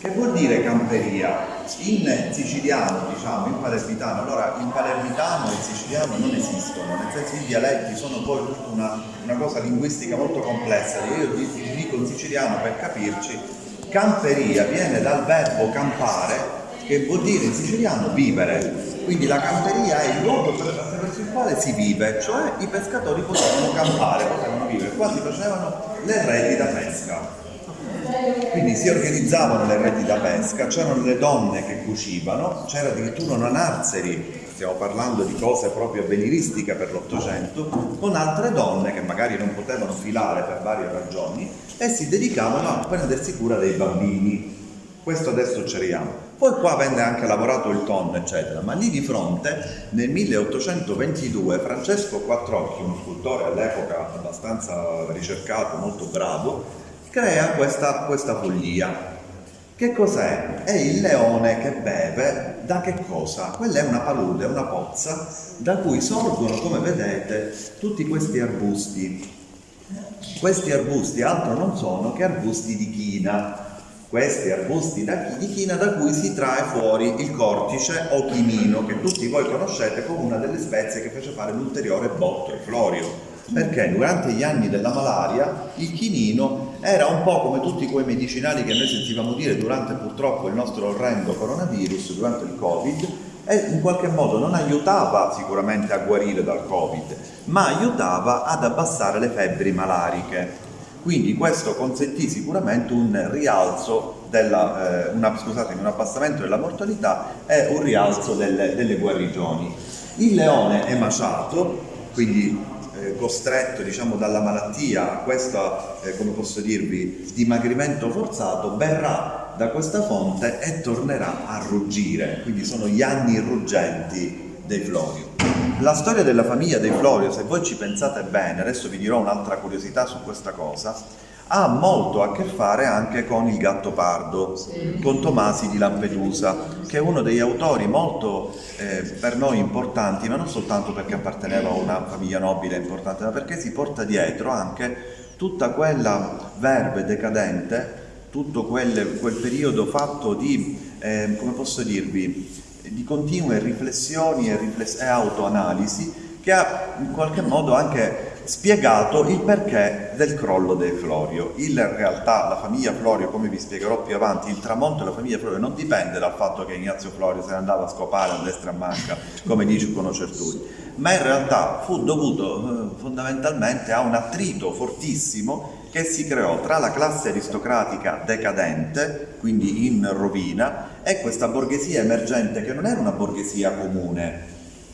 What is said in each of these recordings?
Che vuol dire camperia? In siciliano, diciamo, in palermitano, allora in palermitano e siciliano non esistono, nel senso i dialetti sono poi una, una cosa linguistica molto complessa. Io dico in siciliano per capirci, camperia viene dal verbo campare, che vuol dire in siciliano vivere. Quindi la camperia è il luogo attraverso il quale si vive, cioè i pescatori potevano campare, potevano vivere, qua si facevano le reti da pesca. Quindi si organizzavano le reti da pesca, c'erano le donne che cucivano, c'era addirittura una narzeri, stiamo parlando di cose proprio avveniristiche per l'Ottocento, con altre donne che magari non potevano filare per varie ragioni e si dedicavano a prendersi cura dei bambini. Questo adesso ceriamo. Poi qua venne anche lavorato il tonno, eccetera, ma lì di fronte nel 1822 Francesco Quattrocchi, uno scultore all'epoca abbastanza ricercato, molto bravo, crea questa, questa follia. Che cos'è? È il leone che beve da che cosa? Quella è una palude, una pozza da cui sorgono, come vedete, tutti questi arbusti. Questi arbusti altro non sono che arbusti di china. Questi arbusti di china da cui si trae fuori il cortice o chimino, che tutti voi conoscete come una delle spezie che fece fare l'ulteriore botto, il florio perché durante gli anni della malaria il chinino era un po' come tutti quei medicinali che noi sentivamo dire durante purtroppo il nostro orrendo coronavirus, durante il covid, e in qualche modo non aiutava sicuramente a guarire dal covid, ma aiutava ad abbassare le febbri malariche. Quindi questo consentì sicuramente un rialzo della, eh, una, scusatemi, un abbassamento della mortalità e un rialzo delle, delle guarigioni. Il leone è maciato, quindi eh, costretto diciamo, dalla malattia a questo, eh, come posso dirvi, dimagrimento forzato, berrà da questa fonte e tornerà a ruggire, quindi sono gli anni ruggenti dei Florio. La storia della famiglia dei Florio, se voi ci pensate bene, adesso vi dirò un'altra curiosità su questa cosa, ha molto a che fare anche con il gatto pardo, sì. con Tomasi di Lampedusa, che è uno degli autori molto eh, per noi importanti, ma non soltanto perché apparteneva a una famiglia nobile importante, ma perché si porta dietro anche tutta quella verve decadente, tutto quel, quel periodo fatto di, eh, come posso dirvi, di continue riflessioni e, rifless e autoanalisi che ha in qualche modo anche spiegato il perché del crollo dei Florio. In realtà la famiglia Florio, come vi spiegherò più avanti, il tramonto della famiglia Florio non dipende dal fatto che Ignazio Florio se ne andava a scopare a destra e a manca, come dicono certuni, ma in realtà fu dovuto eh, fondamentalmente a un attrito fortissimo che si creò tra la classe aristocratica decadente, quindi in rovina, e questa borghesia emergente che non era una borghesia comune,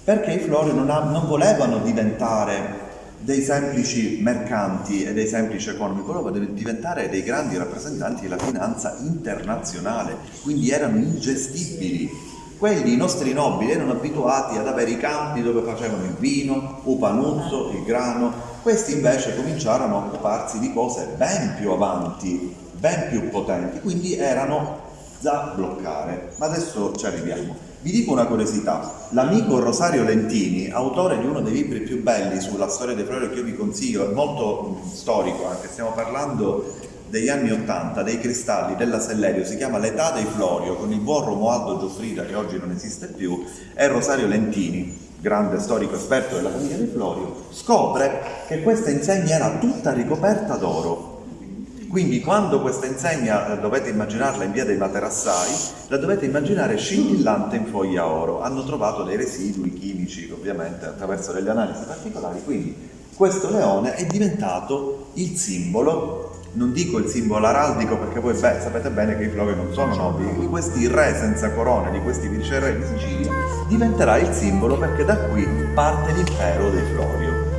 perché i Florio non, non volevano diventare dei semplici mercanti e dei semplici economi, volevano diventare dei grandi rappresentanti della finanza internazionale, quindi erano ingestibili. Quelli, i nostri nobili, erano abituati ad avere i campi dove facevano il vino, il panuzzo, il grano, questi invece cominciarono a occuparsi di cose ben più avanti, ben più potenti, quindi erano da bloccare. Ma adesso ci arriviamo. Vi dico una curiosità, l'amico Rosario Lentini, autore di uno dei libri più belli sulla storia dei Florio che io vi consiglio, è molto storico anche, stiamo parlando degli anni Ottanta, dei cristalli della Sellerio, si chiama L'età dei Florio, con il buon Romualdo Giuffrida che oggi non esiste più, e Rosario Lentini, grande storico esperto della famiglia dei Florio, scopre che questa insegna era tutta ricoperta d'oro quindi quando questa insegna eh, dovete immaginarla in via dei Materassai, la dovete immaginare scintillante in foglia oro. Hanno trovato dei residui chimici, ovviamente, attraverso delle analisi particolari. Quindi questo leone è diventato il simbolo non dico il simbolo araldico perché voi beh, sapete bene che i Flori non sono nobili, di questi re senza corone, di questi viceré di Sicilia, diventerà il simbolo perché da qui parte l'impero dei Florio.